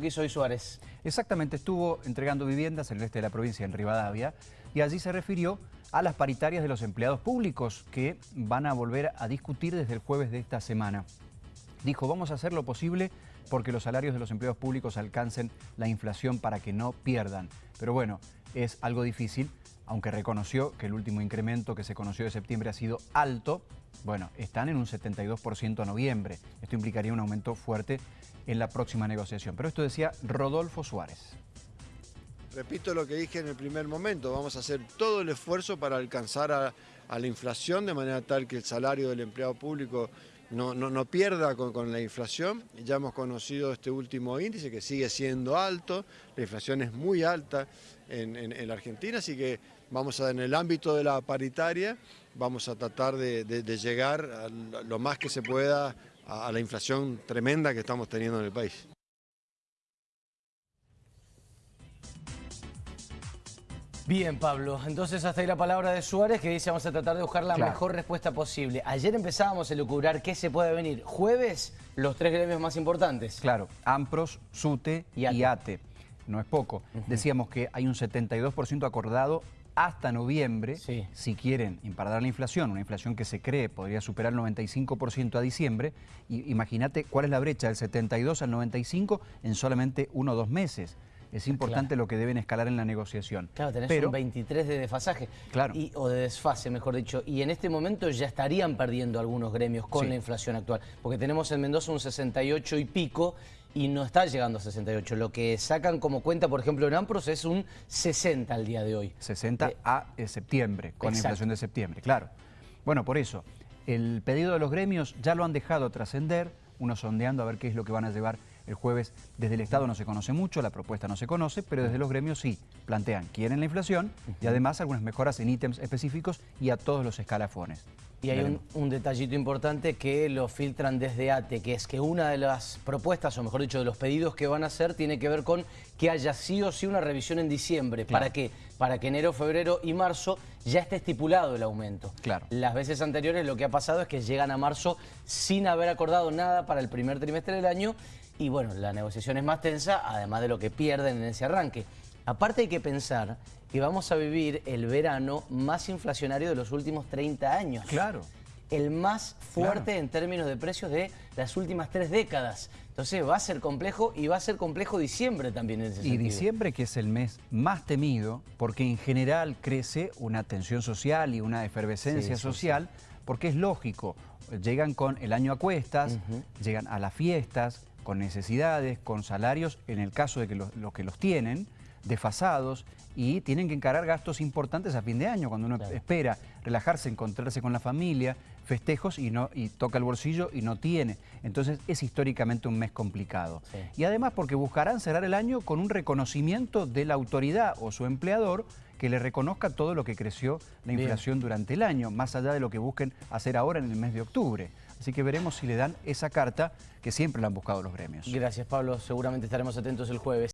Que hizo hoy Suárez. Exactamente, estuvo entregando viviendas en el este de la provincia, en Rivadavia, y allí se refirió a las paritarias de los empleados públicos que van a volver a discutir desde el jueves de esta semana. Dijo, vamos a hacer lo posible porque los salarios de los empleados públicos alcancen la inflación para que no pierdan. Pero bueno, es algo difícil, aunque reconoció que el último incremento que se conoció de septiembre ha sido alto, bueno, están en un 72% a noviembre. Esto implicaría un aumento fuerte en la próxima negociación. Pero esto decía Rodolfo Suárez. Repito lo que dije en el primer momento, vamos a hacer todo el esfuerzo para alcanzar a, la inflación de manera tal que el salario del empleado público no, pierda con, la inflación. Ya hemos conocido este último índice que sigue siendo alto, la inflación es muy alta en, la Argentina, así que vamos a, en el ámbito de la paritaria, vamos a tratar de, llegar lo más que se pueda a la inflación tremenda que estamos teniendo en el país. Bien, Pablo. Entonces hasta ahí la palabra de Suárez que dice vamos a tratar de buscar la mejor respuesta posible. Ayer empezábamos a elucubrar qué se puede venir. Jueves, los tres gremios más importantes. Claro, AMPROS, SUTE y ATE. No es poco. Decíamos que hay un 72% acordado hasta noviembre, si quieren imparar la inflación, una inflación que se cree podría superar el 95% a diciembre, y imagínate cuál es la brecha del 72 al 95 en solamente uno o dos meses. Es importante lo que deben escalar en la negociación. Claro, tenés un 23 de desfasaje. Claro. o de desfase, mejor dicho. Y en este momento ya estarían perdiendo algunos gremios con la inflación actual. Porque tenemos en Mendoza un 68 y pico y no está llegando a 68. Lo que sacan como cuenta, por ejemplo, en Ampros es un 60 al día de hoy. 60 eh, a eh, septiembre, con la inflación de septiembre, claro. Bueno, por eso, el pedido de los gremios ya lo han dejado trascender, uno sondeando a ver qué es lo que van a llevar el jueves desde el Estado no se conoce mucho, la propuesta no se conoce, pero desde los gremios sí plantean, quieren la inflación y además algunas mejoras en ítems específicos y a todos los escalafones. Y hay un, detallito importante que lo filtran desde ATE, que es que una de las propuestas, o mejor dicho, de los pedidos que van a hacer, tiene que ver con que haya sí o sí una revisión en diciembre. ¿Para qué? Para que enero, febrero y marzo ya esté estipulado el aumento. Claro. Las veces anteriores lo que ha pasado es que llegan a marzo sin haber acordado nada para el primer trimestre del año y bueno, la negociación es más tensa, además de lo que pierden en ese arranque. Aparte hay que pensar que vamos a vivir el verano más inflacionario de los últimos 30 años. Claro. El más fuerte en términos de precios de las últimas tres décadas. Entonces va a ser complejo y va a ser complejo diciembre también en ese sentido. Y diciembre que es el mes más temido porque en general crece una tensión social y una efervescencia social porque es lógico, llegan con el año a cuestas, llegan a las fiestas, con necesidades, con salarios, en el caso de que los, que los tienen, desfasados y tienen que encarar gastos importantes a fin de año, cuando uno espera relajarse, encontrarse con la familia, festejos y, no, y toca el bolsillo y no tiene. Entonces es históricamente un mes complicado. Y además porque buscarán cerrar el año con un reconocimiento de la autoridad o su empleador que le reconozca todo lo que creció la inflación durante el año, más allá de lo que busquen hacer ahora en el mes de octubre. Así que veremos si le dan esa carta que siempre la han buscado los gremios. Gracias, Pablo. Seguramente estaremos atentos el jueves.